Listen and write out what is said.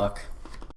fuck.